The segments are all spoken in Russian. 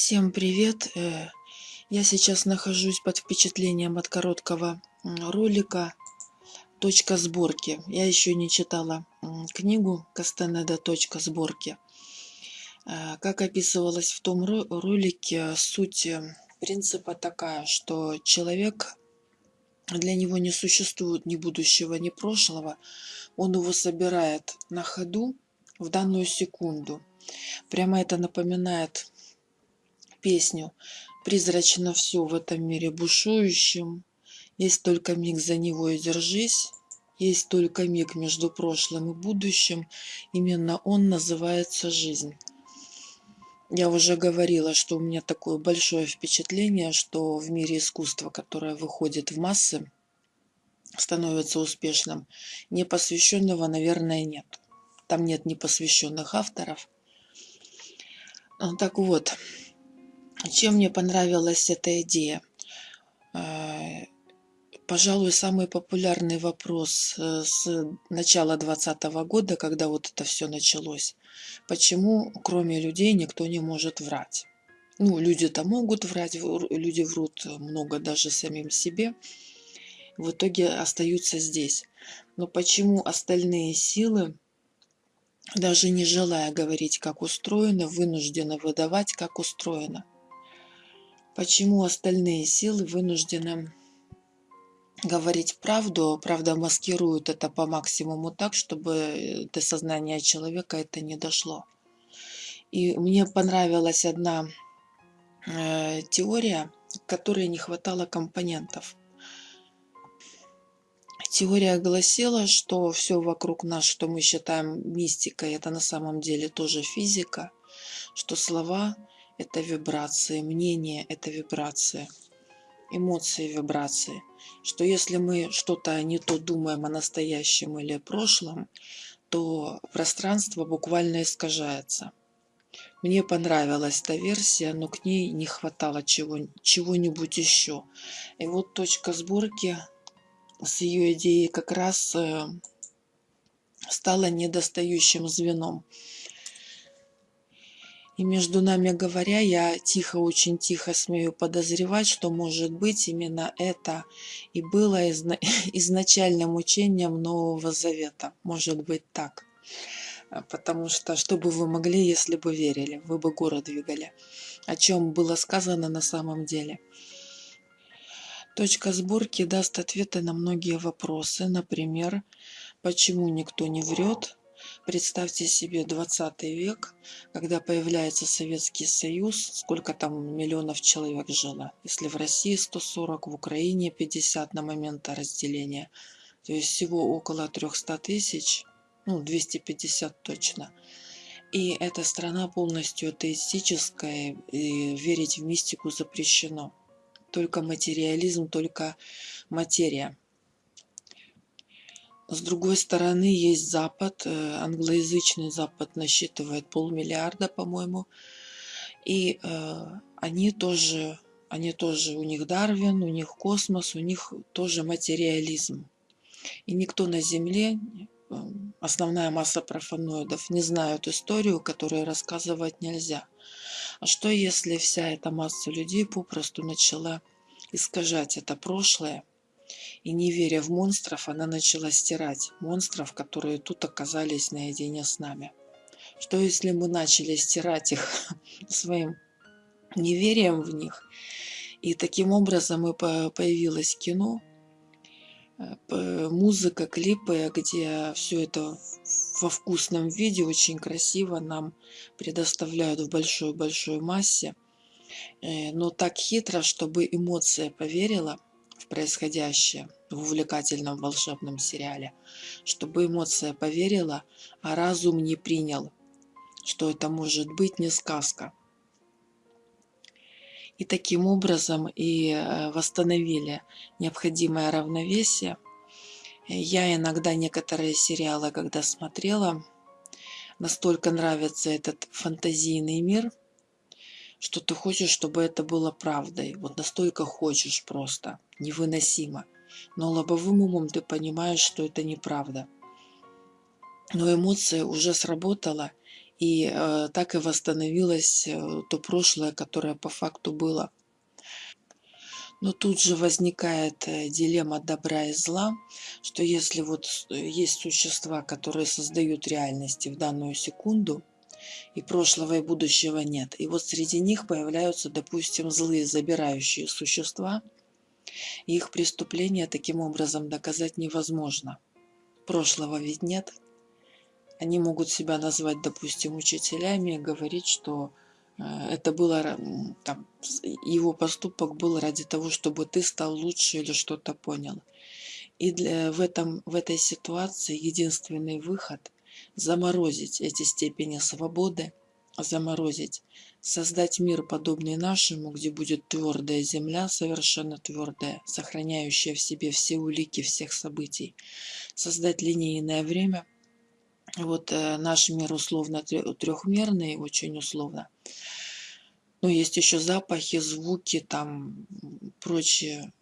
Всем привет! Э, я сейчас нахожусь под впечатлением от короткого ролика «Точка сборки». Я еще не читала книгу Кастанеда «Точка сборки». Э, как описывалось в том ролике, суть э, принципа такая, что человек, для него не существует ни будущего, ни прошлого. Он его собирает на ходу в данную секунду. Прямо это напоминает песню «Призрачно все в этом мире бушующем, есть только миг за него и держись, есть только миг между прошлым и будущим, именно он называется жизнь». Я уже говорила, что у меня такое большое впечатление, что в мире искусства, которое выходит в массы, становится успешным, непосвященного, наверное, нет. Там нет непосвященных авторов. Так вот, чем мне понравилась эта идея? Э, пожалуй, самый популярный вопрос э, с начала 2020 года, когда вот это все началось. Почему, кроме людей, никто не может врать? Ну, люди-то могут врать, люди врут много даже самим себе. В итоге остаются здесь. Но почему остальные силы, даже не желая говорить, как устроено, вынуждены выдавать, как устроено? Почему остальные силы вынуждены говорить правду, правда маскируют это по максимуму так, чтобы до сознания человека это не дошло. И мне понравилась одна э, теория, которой не хватало компонентов. Теория гласила, что все вокруг нас, что мы считаем мистикой, это на самом деле тоже физика, что слова это вибрации, мнение – это вибрации, эмоции – вибрации. Что если мы что-то не то думаем о настоящем или прошлом, то пространство буквально искажается. Мне понравилась эта версия, но к ней не хватало чего-нибудь чего еще. И вот точка сборки с ее идеей как раз э, стала недостающим звеном. И между нами говоря, я тихо, очень тихо смею подозревать, что, может быть, именно это и было изна изначальным учением Нового Завета. Может быть так. А, потому что что бы вы могли, если бы верили? Вы бы город двигали. О чем было сказано на самом деле. Точка сборки даст ответы на многие вопросы. Например, почему никто не врет, Представьте себе 20 век, когда появляется Советский Союз, сколько там миллионов человек жило. Если в России 140, в Украине 50 на момент разделения, то есть всего около 300 тысяч, ну 250 точно. И эта страна полностью атеистическая, и верить в мистику запрещено. Только материализм, только материя. С другой стороны, есть Запад, э, англоязычный Запад насчитывает полмиллиарда, по-моему, и э, они тоже, они тоже, у них Дарвин, у них космос, у них тоже материализм. И никто на Земле, э, основная масса профаноидов, не знают историю, которую рассказывать нельзя. А что если вся эта масса людей попросту начала искажать это прошлое, и не веря в монстров, она начала стирать монстров, которые тут оказались наедине с нами. Что если мы начали стирать их своим неверием в них, и таким образом и появилось кино, э, музыка, клипы, где все это во вкусном виде, очень красиво нам предоставляют в большой-большой массе, э, но так хитро, чтобы эмоция поверила – происходящее в увлекательном волшебном сериале, чтобы эмоция поверила, а разум не принял, что это может быть не сказка. И таким образом и э, восстановили необходимое равновесие. Я иногда некоторые сериалы, когда смотрела, настолько нравится этот фантазийный мир – что ты хочешь, чтобы это было правдой. Вот настолько хочешь просто, невыносимо. Но лобовым умом ты понимаешь, что это неправда. Но эмоция уже сработала, И э, так и восстановилось э, то прошлое, которое по факту было. Но тут же возникает э, дилемма добра и зла, что если вот есть существа, которые создают реальности в данную секунду, и прошлого и будущего нет, и вот среди них появляются, допустим, злые забирающие существа, и их преступления таким образом доказать невозможно. Прошлого ведь нет, они могут себя назвать, допустим, учителями и говорить, что э, это было, там, его поступок был ради того, чтобы ты стал лучше или что-то понял. И для, в, этом, в этой ситуации единственный выход – заморозить эти степени свободы, заморозить, создать мир, подобный нашему, где будет твердая земля, совершенно твердая, сохраняющая в себе все улики всех событий, создать линейное время – вот э, наш мир условно трехмерный, очень условно. Но есть еще запахи, звуки, там прочие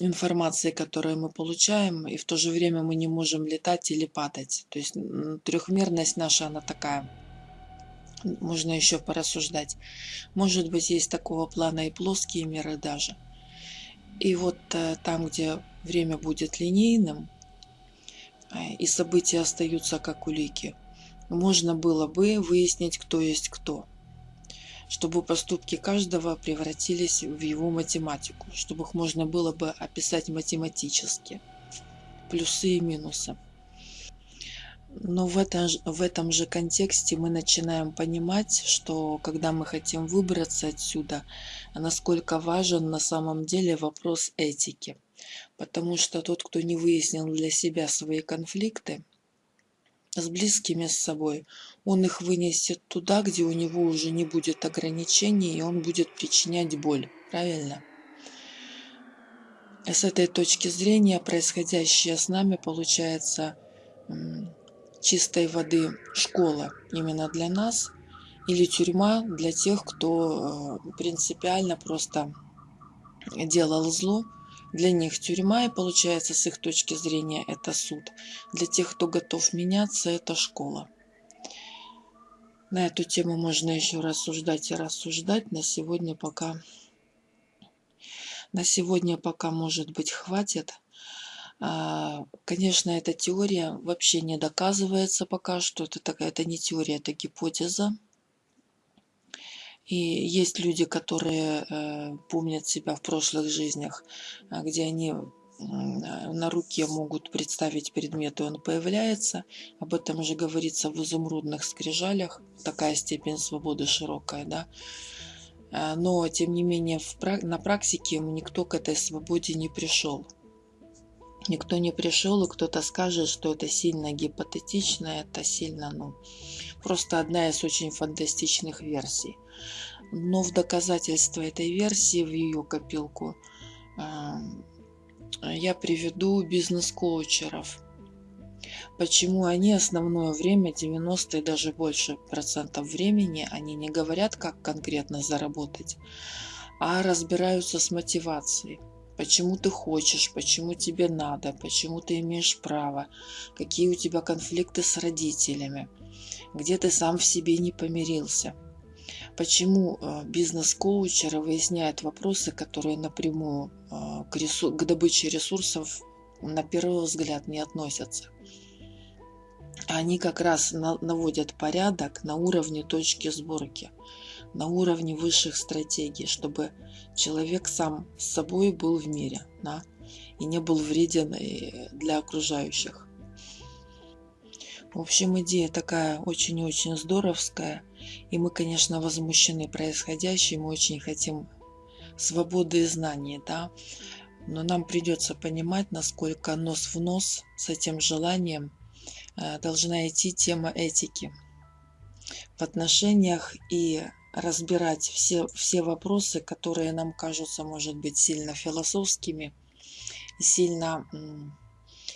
информации, которые мы получаем, и в то же время мы не можем летать или падать. То есть трехмерность наша, она такая. Можно еще порассуждать. Может быть, есть такого плана и плоские миры даже. И вот э, там, где время будет линейным, Э, и события остаются как улики, можно было бы выяснить, кто есть кто, чтобы поступки каждого превратились в его математику, чтобы их можно было бы описать математически, плюсы и минусы. Но в этом, в этом же контексте мы начинаем понимать, что когда мы хотим выбраться отсюда, насколько важен на самом деле вопрос этики – Потому что тот, кто не выяснил для себя свои конфликты с близкими с собой, он их вынесет туда, где у него уже не будет ограничений, и он будет причинять боль. Правильно? С этой точки зрения происходящее с нами получается чистой воды школа именно для нас или тюрьма для тех, кто э, принципиально просто делал зло, для них тюрьма, и получается, с их точки зрения, это суд. Для тех, кто готов меняться, это школа. На эту тему можно еще рассуждать и рассуждать. На сегодня пока... На сегодня пока, может быть, хватит. А, конечно, эта теория вообще не доказывается пока что. Это, такая, это не теория, это гипотеза. И есть люди, которые э, помнят себя в прошлых жизнях, э, где они на руке могут представить предмет, и он появляется. Об этом уже говорится в изумрудных скрижалях. Такая степень свободы широкая, да. Э, но, тем не менее, в, на практике никто к этой свободе не пришел. Никто не пришел, и кто-то скажет, что это сильно гипотетично, это сильно, ну, просто одна из очень фантастичных версий. Но в доказательство этой версии, в ее копилку, я приведу бизнес-коучеров. Почему они основное время, 90 и даже больше процентов времени, они не говорят, как конкретно заработать, а разбираются с мотивацией. Почему ты хочешь, почему тебе надо, почему ты имеешь право, какие у тебя конфликты с родителями, где ты сам в себе не помирился – почему э, бизнес-коучеры выясняют вопросы, которые напрямую э, к, ресур... к добыче ресурсов на первый взгляд не относятся. Они как раз наводят порядок на уровне точки сборки, на уровне высших стратегий, чтобы человек сам с собой был в мире да, и не был вреден э, для окружающих. В общем, идея такая очень-очень здоровская. И мы, конечно, возмущены происходящим, мы очень хотим свободы и знаний, да. Но нам придется понимать, насколько нос в нос с этим желанием э, должна идти тема этики в отношениях и разбирать все, все вопросы, которые нам кажутся, может быть, сильно философскими и сильно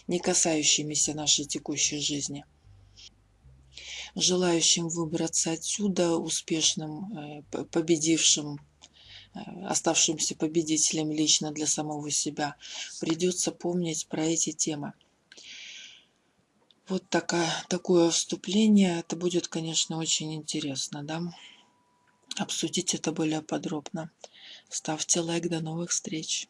не касающимися нашей текущей жизни желающим выбраться отсюда успешным, э, победившим, э, оставшимся победителем лично для самого себя, придется помнить про эти темы. Вот такая, такое вступление. Это будет, конечно, очень интересно, да? Обсудить это более подробно. Ставьте лайк. До новых встреч.